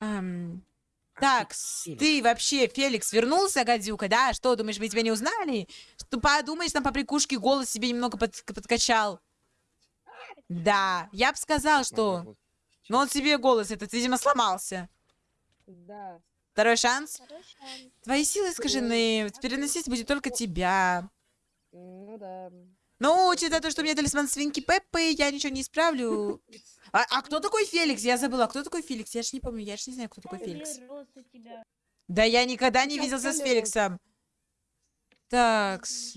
Эм, так, Феликс. ты вообще, Феликс, вернулся, гадюка, да? Что, думаешь, мы тебя не узнали? Что подумаешь, там по прикушке голос себе немного под- подкачал. Да, я бы сказал, что... Но он себе голос этот, видимо, сломался. Да. Второй шанс. Второй шанс. Твои силы искажены. Переносить будет только тебя. Ну да. Ну, учитывая то, что у меня талисман свинки Пеппы, я ничего не исправлю. А, а кто такой Феликс? Я забыла, кто такой Феликс? Я ж не помню, я ж не знаю, кто такой Феликс. Да я никогда не виделся с. Феликсом. Так, с-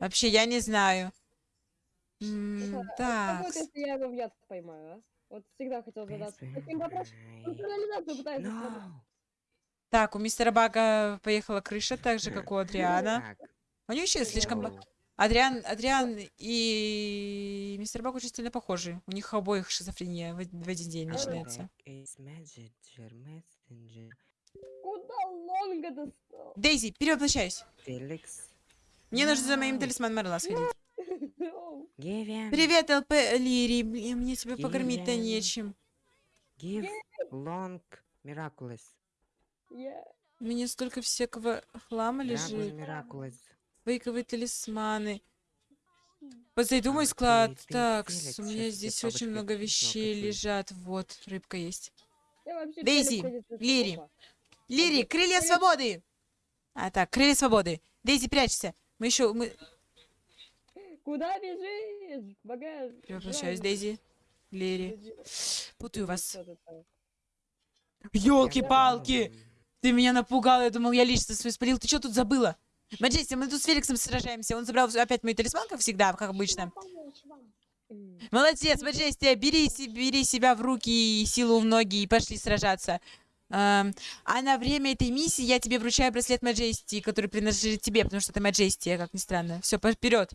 вообще я не знаю. М, Так, Как вот если я его в яд поймаю, а? Вот всегда хотел задаться таким вопросом. Он реализацию пытается смотреть. No. так, у мистера Бага поехала крыша, так же, как у Адриана. У них еще слишком... Адриан, Адриан и мистер Баг очень сильно похожи. У них обоих шизофрения в, в один день начинается. Куда Лонга достал? Дейзи, перевоплощаюсь. Феликс. Мне нужно за моим No. талисманом Марла сходить. Привет, ЛП Лири. Блин, мне тебя покормить-то нечем. Give long miraculous. Мне столько всякого хлама лежит. miraculous. Фейковые талисманы. Позайду мой склад. Так, у меня здесь очень много вещей лежат. Вот, рыбка есть. Дейзи, Лири. Лири, крылья свободы! А так, крылья свободы. Дейзи, прячься. Мы еще... Мы... Куда бежишь? Багаж. Превращаюсь. Дейзи. Лири. Путаю вас. Ёлки-палки! Ты меня напугал, я думал, я лично свой спалил. Ты что тут забыла? Маджести, мы тут с Феликсом сражаемся. Он забрал опять мой талисман, как всегда, как обычно. М. Молодец, Маджести, бери, бери себя в руки и силу в ноги и пошли сражаться. Эм, а на время этой миссии я тебе вручаю браслет Маджести, который принадлежит тебе, потому что ты Маджести, как ни странно. Все, вперед.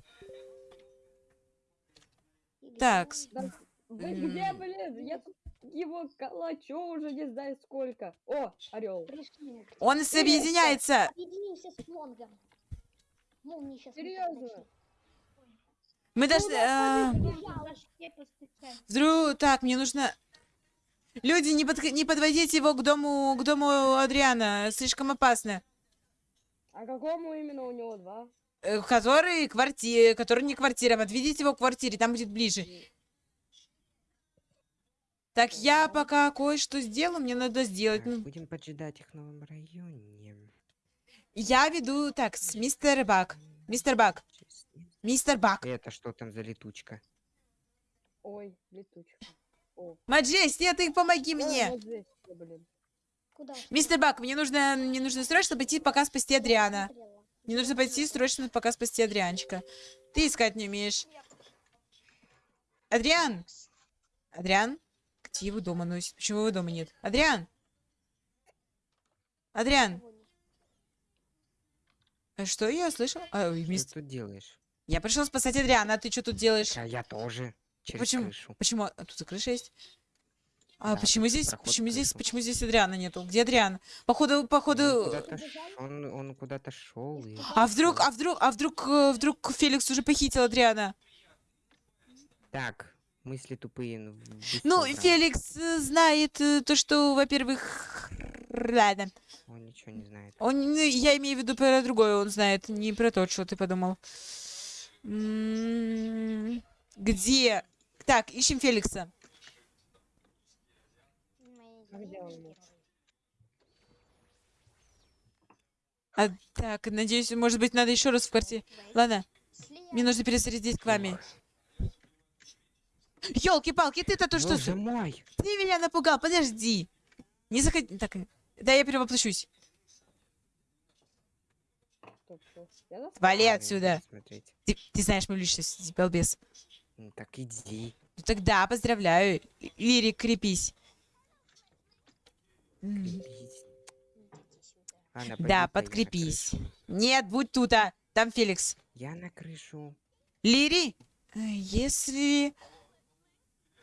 Так. Да где, блин? Я тут его калачу уже не знаю сколько. О, орел. Пришли. Он соединяется. Объединимся с Лонгом. Молнии сейчас. Серьезно? Мы должны... э, Вдруг... Так, мне нужно... Люди, не, подх- не подводите его к дому, к дому Адриана. Слишком опасно. А какому именно у него два? Э, Который квартира, который не квартира. Отведите его к квартире, там будет ближе. Так, я пока кое-что сделаю, мне надо сделать. Так, Ну, будем поджидать их в новом районе. Я веду... Так, с- мистер Бак. Мистер Бак. Мистер Бак. Это что там за летучка? Ой, летучка. О, Маджести, ты помоги мне. блин. Куда? Мистер Бак, мне нужно, мне нужно срочно пойти пока спасти Адриана. Мне нужно пойти срочно пока спасти Адрианчика. Ты искать не умеешь. Адриан! Адриан? Где его дома носит? Почему его дома нет? Адриан! Адриан! А что я слышал? А, Что мис- ты тут делаешь? Я пришел спасать Адриана, а ты что тут делаешь? А я тоже. Через Почему? крышу. Почему? А тут и крыша есть? А Да, почему здесь, почему здесь, почему здесь Адриана нету? Где Адриан? Походу, походу... он куда-то шел. и... А вдруг, а вдруг, а вдруг, э, вдруг Феликс уже похитил Адриана? Так, мысли тупые. Ну. Феликс э, знает э, то, что, во-первых, ладно. Он ничего не знает. Он, ну, я имею в виду про другое, он знает, не про то, что ты подумал. М, Где? Так, ищем Феликса. А так, надеюсь, может быть, надо еще раз в квартире. Ладно, мне нужно пересадить к вами. Ёлки-палки, ты-то то что? Боже мой! Ты меня напугал, подожди. Не заходи. Так, да я перевоплощусь. Вали отсюда. Ты, ты знаешь мою личность, балбес. Ну, Так иди. Ну тогда поздравляю. Лирик, крепись. Крепись. Ладно, Да, подкрепись. Нет, будь тут, а. Там Феликс. Я на крышу. Лири, э, если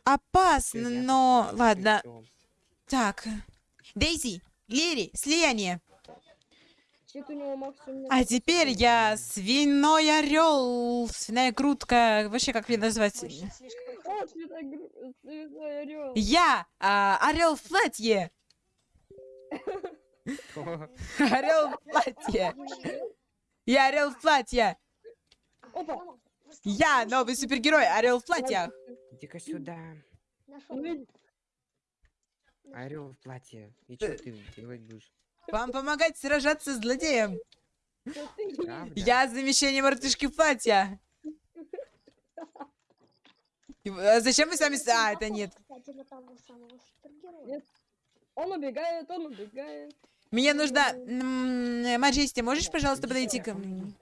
опасно, но... Ладно, так. Дейзи, Лири, слияние. А теперь я свиной орел, свиная грудка, вообще как мне назвать? Я а, орел в платье. Орел в платье. Я орел в платье. Я новый супергерой, орел в платьях. Иди-ка сюда. Орел в платье. И что ты делать будешь? Вам помогать сражаться с злодеем. Правда? Я замещение мартышки в платье. И, а Зачем вы сами... А, это нет. Нет. Он убегает, он убегает. Мне нужно... м, Маджести, можешь, пожалуйста, подойти ко мне?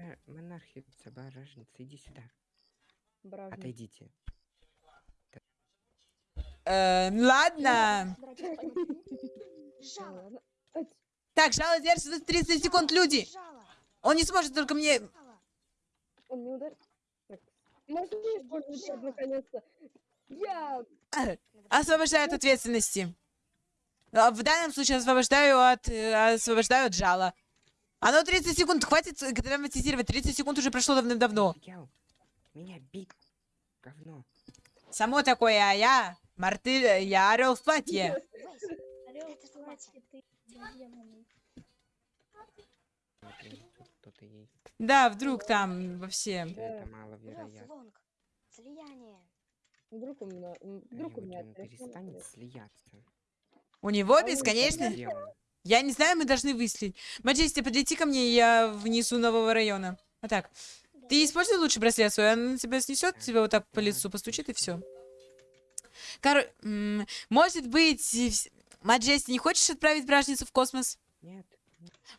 Стой. Про монархию соборажница, иди сюда. Бражник. Отойдите. Э, ладно. Жало. Так, жало держится 30 секунд, люди. Он не сможет только мне... Он не ударил. Так. Можно использовать наконец-то. Я... э, Освобождаю от ответственности. А В данном случае освобождаю от... э, Освобождаю от жала. Оно 30 секунд, хватит э, драматизировать. 30 секунд уже прошло давным-давно. Меня бить. Говно. Само такое, а я... Марты... Я орел в платье. Орел в. Да, вдруг там во все... Хотя Это маловероятно. Слияние. Вдруг у меня... Вдруг у меня... перестанет слияться. У него он бесконечно... Я не знаю, мы должны выследить. Маджести, подлети ко мне, я внизу нового района. Вот так. Ты используй лучше браслет свой, он тебя снесет, тебя вот так по лицу постучит и все. Короче, может быть, Маджести, не хочешь отправить бражницу в космос? Нет.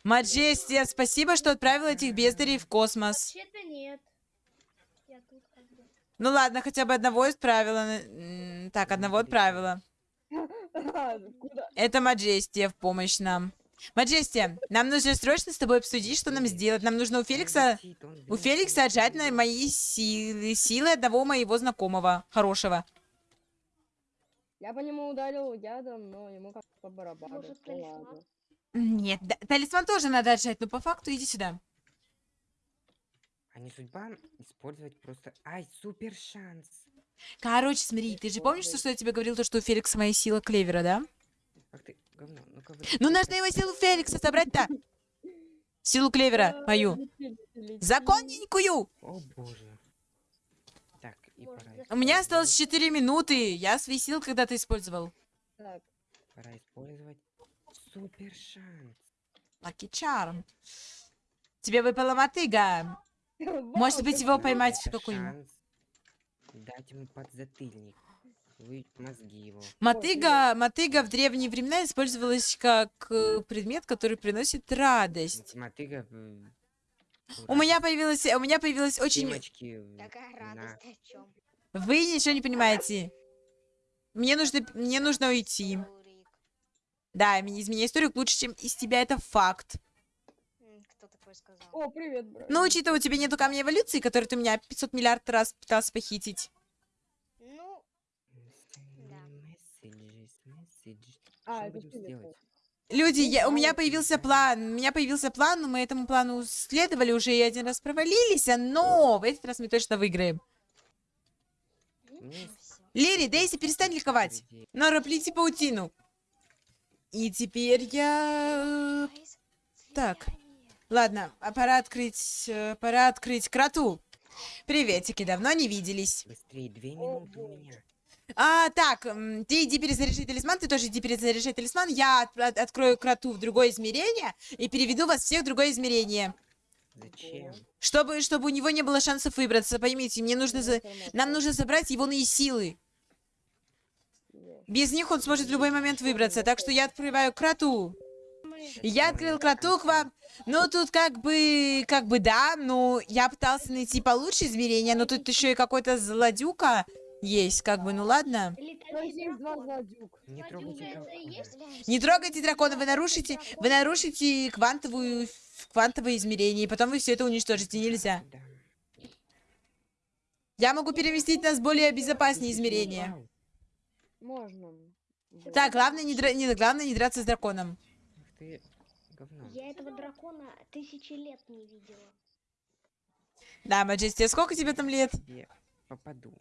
Маджести, спасибо, что отправил этих бездарей в космос. Вообще-то нет. Я тут как бы. Ну ладно, хотя бы одного отправила. М, Так, одного отправила. Это Маджестия в помощь нам. Маджестия, нам нужно срочно с тобой обсудить, что нам сделать. Нам нужно у Феликса... У. Феликса отжать на мои силы, силы одного моего знакомого, хорошего. Я по нему ударил ядом, но ему как по барабану. Может, талисман? Нет, да- талисман тоже надо отжать, но по факту иди сюда. А не судьба использовать просто... Ай, супер шанс. Короче, смотри, ты же помнишь, то, что я тебе говорил, то, что у Феликса моя сила клевера, да? Ах ты, говно. Ну-ка вы... Ну, нужно его силу Феликса собрать-то. Силу клевера А, мою. Законненькую. О боже. Так, и пора. У меня осталось 4 минуты. Я свои силы когда-то использовал. Так. Пора использовать супер шанс. Lucky Charm. Тебе выпала мотыга. Может быть, его поймать Это какой-нибудь. Дать ему подзатыльник. Вы мозги его. Мотыга, мотыга в древние времена использовалась как э, предмет, который приносит радость. Мотыга... э, У меня появилась, у меня появилась очень... В- Такая на- радость о чем? Вы ничего не понимаете. Мне нужно, мне нужно уйти. Да, из меня историк лучше, чем из тебя, это факт. Кто такой сказал? О, привет, брат. Но учитывая, у тебя нету камня эволюции, который ты у меня 500 миллиард раз пытался похитить. Ну, Да. А, Что это сделать? Люди, я, у меня появился план, у меня появился план, но мы этому плану следовали уже и один раз провалились, а, но в этот раз мы точно выиграем. Лири, Дейзи, перестань ликовать. Нора, плети паутину. И теперь я... Так. Ладно, а пора открыть... э, Пора открыть кроту. Приветики, давно не виделись. Быстрее, две минуты у меня. А, так, ты иди перезаряжай талисман, ты тоже иди перезаряжай талисман. Я от- от- открою кроту в другое измерение и переведу вас всех в другое измерение. Зачем? Чтобы, чтобы у него не было шансов выбраться, поймите, мне нужно... За... Нам нужно забрать его на силы. Без них он сможет в любой момент выбраться, так что я открываю кроту. Я открыл кроту к вам. Ну, тут как бы, как бы да, ну, я пытался найти получше измерения, но тут еще и какой-то злодюка есть, как бы, ну ладно. Не трогайте? Не трогайте дракона, вы нарушите, вы нарушите квантовую, квантовое измерение, и потом вы все это уничтожите, нельзя. Я могу переместить нас в более безопасные измерения. Можно. Так, главное не, дра- не, главное не драться с драконом. Ты, говно. Я этого дракона тысячи лет не видела. Да, Маджести, а сколько тебе там лет? Я попаду.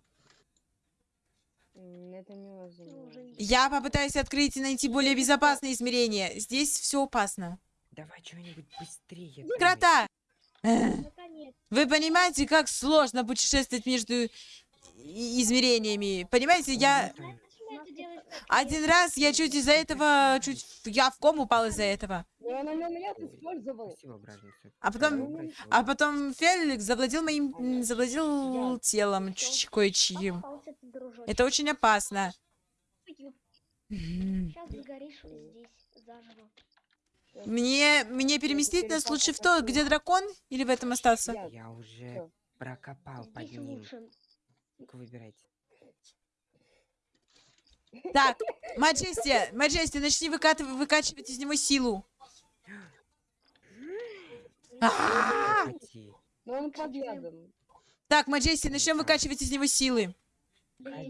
Это Ну, невозможно. не- Я попытаюсь открыть и найти более безопасные измерения. Здесь все опасно. Давай что-нибудь быстрее. Крота! Наконец. Вы понимаете, как сложно путешествовать между измерениями? Понимаете, я... Один раз я чуть из-за этого... Чуть... Я в кому упал из-за этого. Братница. А потом-. А потом Феликс завладел моим... Завладел телом кое-чьим. Это очень опасно. Мне, мне переместить нас лучше в то, где дракон, или в этом остаться? Я уже прокопал под ним. выбирайте. Так, Маджести, Маджести, начни выкатыв- выкачивать из него силу. А! Прекрати. Но он под ядом. Так, Маджести, начнем выкачивать из него силы.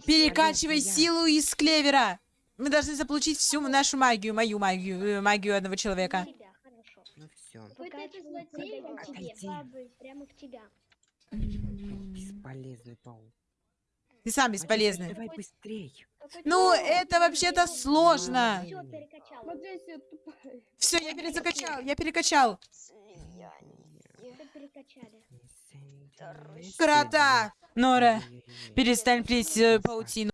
Перекачивай силу из клевера. Мы должны заполучить всю нашу магию, мою магию, э, магию одного человека. Ну все. Вот это злодей прямо к тебя. Бесполезный паук. Ты сам Маджести, бесполезный. Давай быстрей. Ну, это вообще-то сложно. Все я перезакачал, я перекачал. Крота! Нора, перестань плеть э, паутину.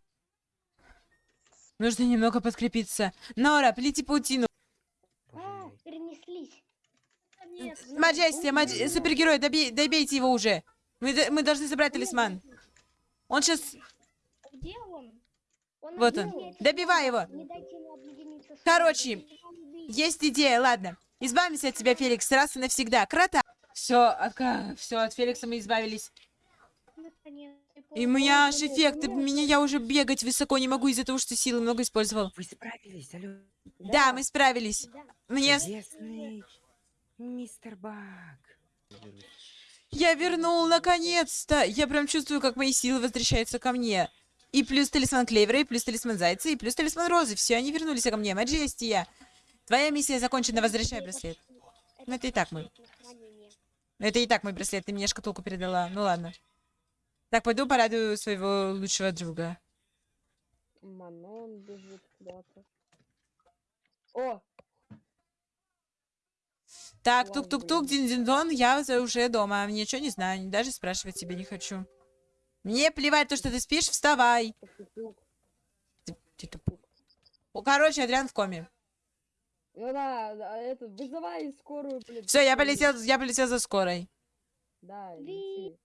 Нужно немного подкрепиться. Нора, плети паутину. А, мой. перенеслись. Нет, Маджести, Мадж... супергерой, добей- добейте его уже. Мы, мы должны забрать талисман. Он сейчас... Где он? Он Вот он. Добивай его. нами. Не дайте ему объединиться с Короче. Есть идея, ладно. Избавимся от тебя, Феликс, раз и навсегда. Крота. Все, от, все, от Феликса мы избавились. И у меня аж эффект, меня я уже бегать высоко не могу из-за того, что силы много использовал. Вы справились, алло. Да, мы справились. Да. Мне... Чудесный мистер Баг. Я вернул, наконец-то! Я прям чувствую, как мои силы возвращаются ко мне. И плюс талисман Клевера, и плюс талисман Зайца, и плюс талисман Розы. Все, они вернулись ко мне. Маджестия. Твоя миссия закончена, возвращай браслет. Ну, это и так мы. хранение. Это и так мой браслет, ты мне шкатулку передала. Ну ладно. Так, пойду порадую своего лучшего друга. Манон бежит куда-то. О, Так, тук-тук-тук, дин-дин-дон, я уже дома. Ничего не знаю, даже спрашивать тебя не хочу. Мне плевать то, что ты спишь, вставай. Ты- тупой. Короче, Адриан в коме. Ну да, да, это, вызывай скорую, блин. Все, я полетел, я полетел за скорой. Да, лети.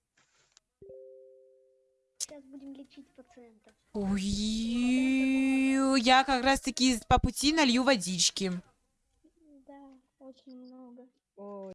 Сейчас будем лечить пациента. Ой, я как раз таки по пути налью водички. Очень много. Ой.